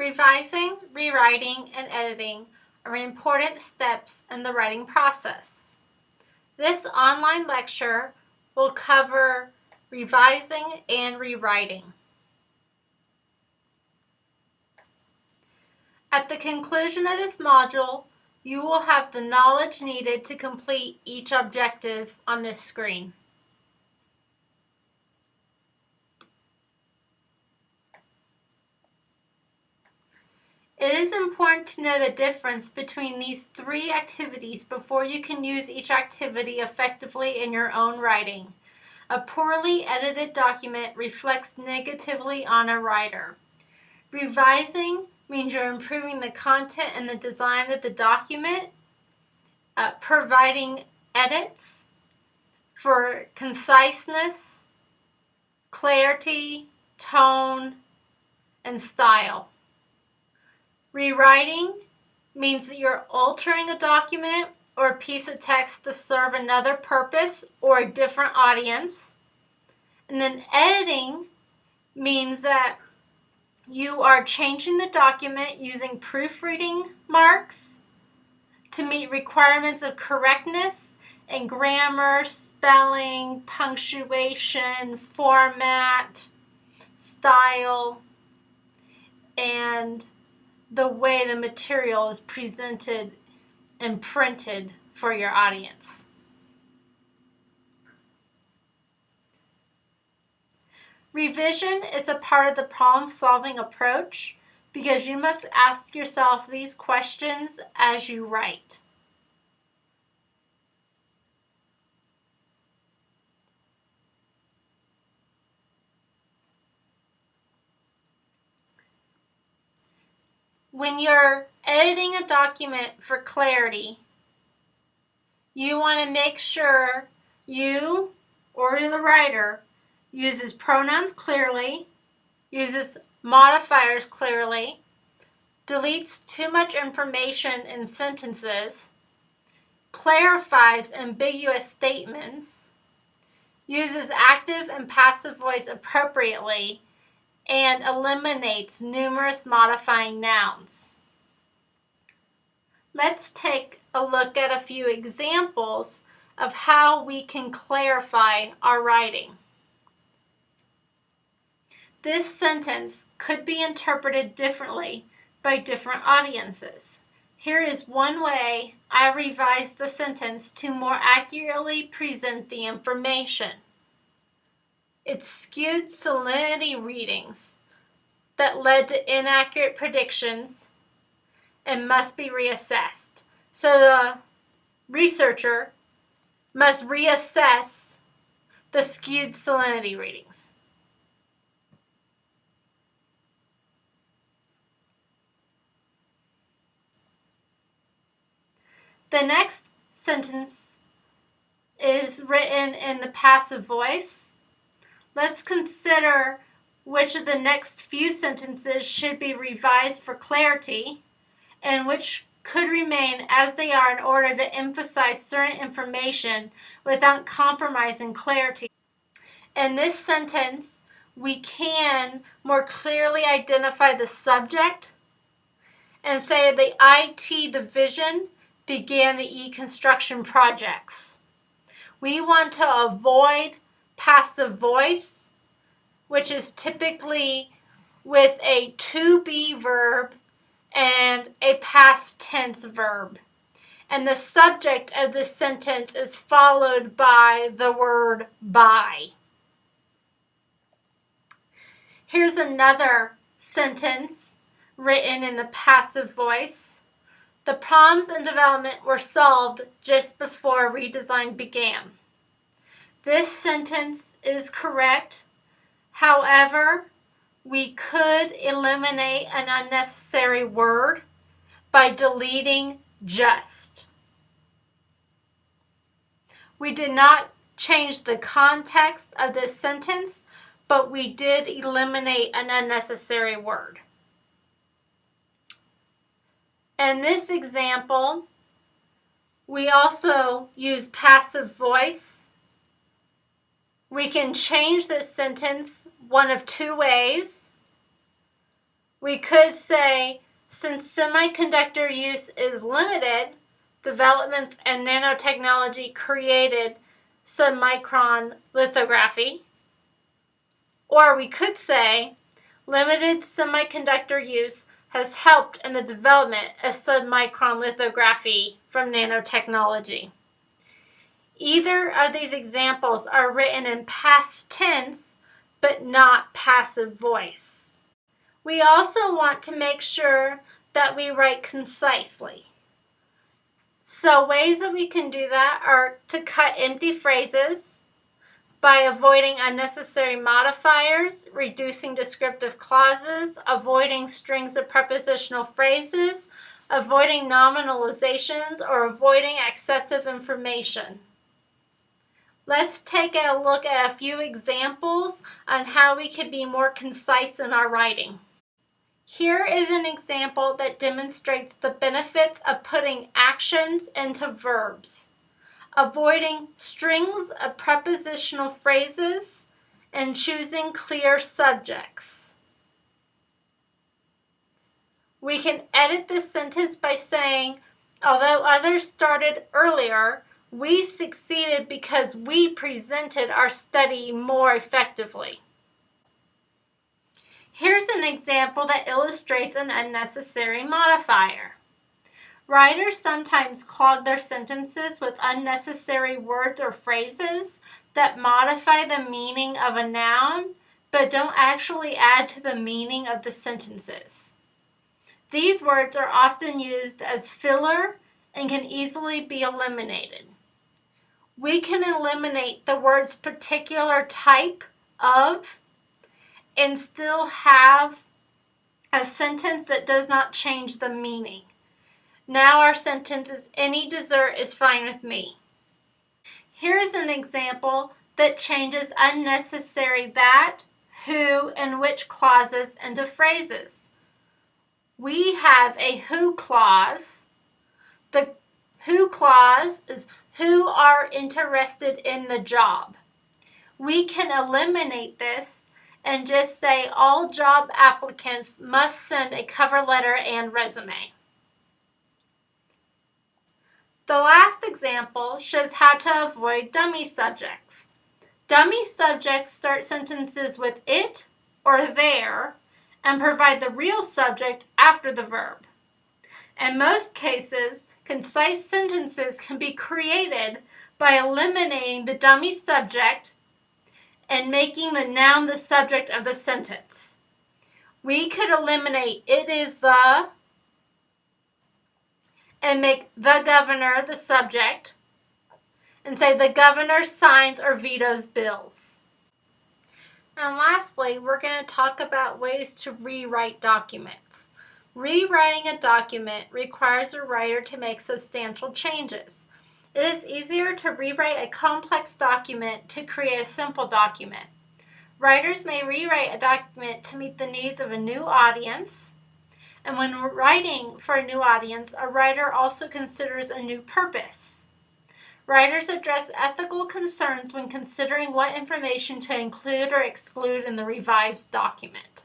Revising, rewriting, and editing are important steps in the writing process. This online lecture will cover revising and rewriting. At the conclusion of this module, you will have the knowledge needed to complete each objective on this screen. It is important to know the difference between these three activities before you can use each activity effectively in your own writing. A poorly edited document reflects negatively on a writer. Revising means you're improving the content and the design of the document, uh, providing edits for conciseness, clarity, tone, and style. Rewriting means that you're altering a document or a piece of text to serve another purpose or a different audience. And then editing means that you are changing the document using proofreading marks to meet requirements of correctness and grammar, spelling, punctuation, format, style, and the way the material is presented and printed for your audience. Revision is a part of the problem-solving approach because you must ask yourself these questions as you write. When you're editing a document for clarity, you want to make sure you or the writer uses pronouns clearly, uses modifiers clearly, deletes too much information in sentences, clarifies ambiguous statements, uses active and passive voice appropriately, and eliminates numerous modifying nouns. Let's take a look at a few examples of how we can clarify our writing. This sentence could be interpreted differently by different audiences. Here is one way I revised the sentence to more accurately present the information. It skewed salinity readings that led to inaccurate predictions and must be reassessed. So the researcher must reassess the skewed salinity readings. The next sentence is written in the passive voice Let's consider which of the next few sentences should be revised for clarity and which could remain as they are in order to emphasize certain information without compromising clarity. In this sentence, we can more clearly identify the subject and say the IT division began the e-construction projects. We want to avoid passive voice, which is typically with a to be verb and a past tense verb. And the subject of the sentence is followed by the word by. Here's another sentence written in the passive voice. The problems in development were solved just before redesign began. This sentence is correct. However, we could eliminate an unnecessary word by deleting just. We did not change the context of this sentence, but we did eliminate an unnecessary word. In this example, we also use passive voice we can change this sentence one of two ways. We could say, since semiconductor use is limited, developments and nanotechnology created submicron lithography. Or we could say, limited semiconductor use has helped in the development of submicron lithography from nanotechnology. Either of these examples are written in past tense, but not passive voice. We also want to make sure that we write concisely. So ways that we can do that are to cut empty phrases by avoiding unnecessary modifiers, reducing descriptive clauses, avoiding strings of prepositional phrases, avoiding nominalizations, or avoiding excessive information. Let's take a look at a few examples on how we can be more concise in our writing. Here is an example that demonstrates the benefits of putting actions into verbs, avoiding strings of prepositional phrases, and choosing clear subjects. We can edit this sentence by saying, although others started earlier, we succeeded because we presented our study more effectively. Here's an example that illustrates an unnecessary modifier. Writers sometimes clog their sentences with unnecessary words or phrases that modify the meaning of a noun but don't actually add to the meaning of the sentences. These words are often used as filler and can easily be eliminated. We can eliminate the word's particular type of and still have a sentence that does not change the meaning. Now our sentence is any dessert is fine with me. Here is an example that changes unnecessary that, who, and which clauses into phrases. We have a who clause. The who clause is who are interested in the job. We can eliminate this and just say all job applicants must send a cover letter and resume. The last example shows how to avoid dummy subjects. Dummy subjects start sentences with it or there and provide the real subject after the verb. In most cases, concise sentences can be created by eliminating the dummy subject and making the noun the subject of the sentence. We could eliminate it is the and make the governor the subject and say the governor signs or vetoes bills. And lastly, we're going to talk about ways to rewrite documents. Rewriting a document requires a writer to make substantial changes. It is easier to rewrite a complex document to create a simple document. Writers may rewrite a document to meet the needs of a new audience. And when writing for a new audience, a writer also considers a new purpose. Writers address ethical concerns when considering what information to include or exclude in the revised document.